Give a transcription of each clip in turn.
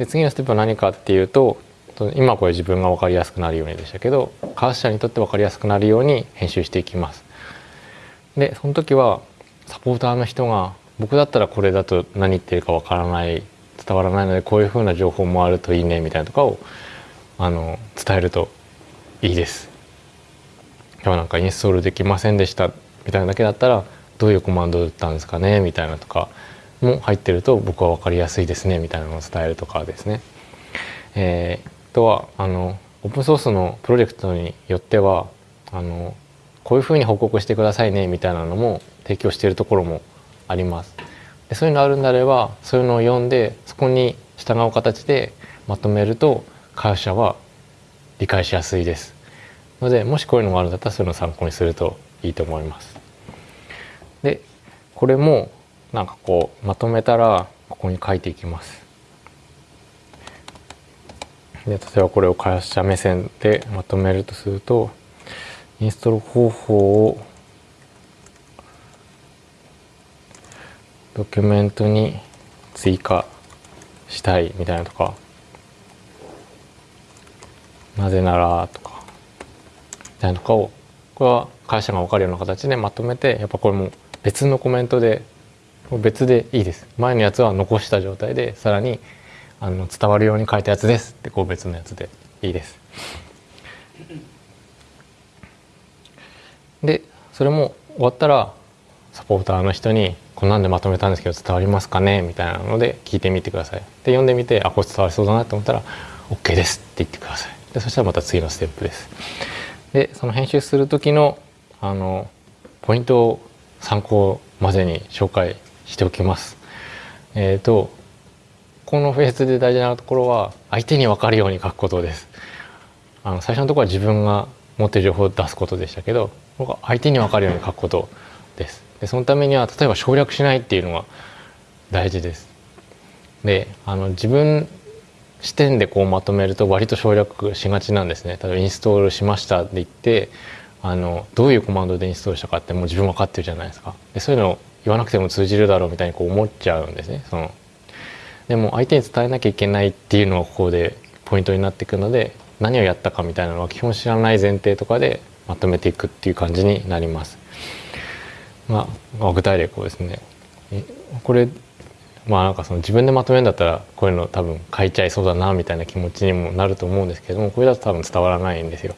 で次のステップは何かっていうと今これ自分が分かりやすくなるようにでしたけど開発者にとって分かりやすくなるように編集していきます。でその時はサポーターの人が僕だったらこれだと何言ってるか分からない伝わらないのでこういうふうな情報もあるといいねみたいなとかをあの伝えるといいです。今日なんかインストールできませんでしたみたいなだけだったらどういうコマンドだったんですかねみたいなとかも入ってると僕は分かりやすいですねみたいなのを伝えるとかですね。えー、とはあのオープンソースのプロジェクトによってはあのこういうふうに報告してくださいねみたいなのも提供しているところもあります。でそういうのあるんであればそういうのを読んでそこに従う形でまとめると会社は理解しやすいです。のでもしこういうのがあるんだったらそういうのを参考にするといいと思います。でこれもなんかこうまとめたらここに書いていきます。で例えばこれを開発者目線でまとめるとするとインストール方法をドキュメントに追加したいみたいなとかなぜならとかみたいなとかをこれは会社が分かるような形でまとめてやっぱこれも別のコメントで別でいいです前のやつは残した状態でさらにあの伝わるように書いたやつですってこう別のやつでいいです。でそれも終わったらサポーターの人に「こんなんでまとめたんですけど伝わりますかね?」みたいなので聞いてみてください。で読んでみて「あこれ伝わりそうだな」と思ったら「OK です」って言ってください。でそしたらまた次のステップです。でその編集する時のあのポイントを参考までに紹介しておきます。えっ、ー、とこのフェーズで大事なところは相手に分かるように書くことです。あの最初のところは自分が持ってる情報を出すことでしたけど僕は相手に分かるように書くことです。でそのためには例えば省略しないっていうのが大事です。であの自分視点でこうまとめると割と省略しがちなんですね。例えばインストールしましたって言ってあのどういうコマンドでインストールしたかってもう自分分かってるじゃないですか。でそういうのを言わなくても通じるだろうみたいにこう思っちゃうんですね。そのでも相手に伝えなきゃいけないっていうのがここでポイントになっていくので何をやったかみたいなのは基本知らない前提とかでまとめていくっていう感じになります。まあ、具体例こうですねこれまあなんかその自分でまとめるんだったらこういうの多分書いちゃいそうだなみたいな気持ちにもなると思うんですけどもこれだと多分伝わらないんですよ。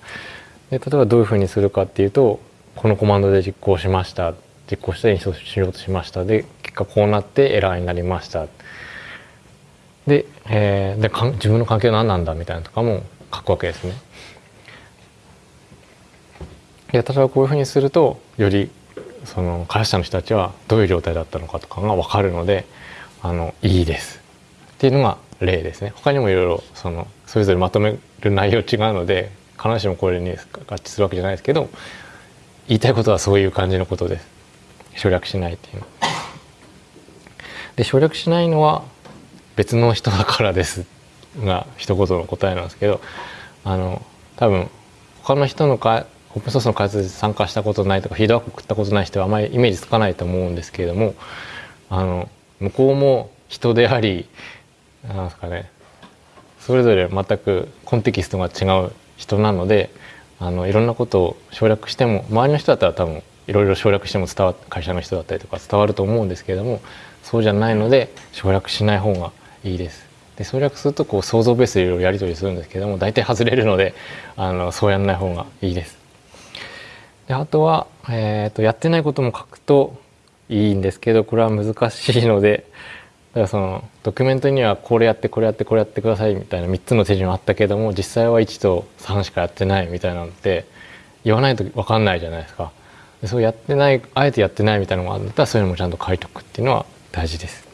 で例えばどういうふうにするかっていうとこのコマンドで実行しました実行して演奏しようとしましたで結果こうなってエラーになりましたで,、えー、でか自分の関係は何なんだ？みたいなとかも書くわけですね。で例えばこういうふうにするとよりその開発者の人たちはどういう状態だったのかとかが分かるのであのいいですっていうのが例ですね。他にもいろいろそのそれぞれまとめる内容違うので必ずしもこれに合致するわけじゃないですけど言いたいことはそういう感じのことです。省略しないっていうの。で省略しないのは別の人だからですが一言の答えなんですけどあの多分他の人のかオープンソースの開発で参加したことないとかフィードバック送ったことない人はあまりイメージつかないと思うんですけれどもあの向こうも人でありなんですかねそれぞれ全くコンテキストが違う人なのであのいろんなことを省略しても周りの人だったら多分いろいろ省略しても伝わ会社の人だったりとか伝わると思うんですけれどもそうじゃないので省略しない方がいいです。で省略するとこう想像ベースでいろいろやり取りするんですけども大体外れるのであのそうやらない方がいいです。であとは、えーと、やってないことも書くといいんですけどこれは難しいのでだからそのドキュメントにはこれやってこれやってこれやってくださいみたいな3つの手順あったけども実際は1と3しかやってないみたいなのって言わないと分かんないじゃないですか。そうやってないあえてやってないみたいなのがあるんだったらそういうのもちゃんと書いておくっていうのは大事です。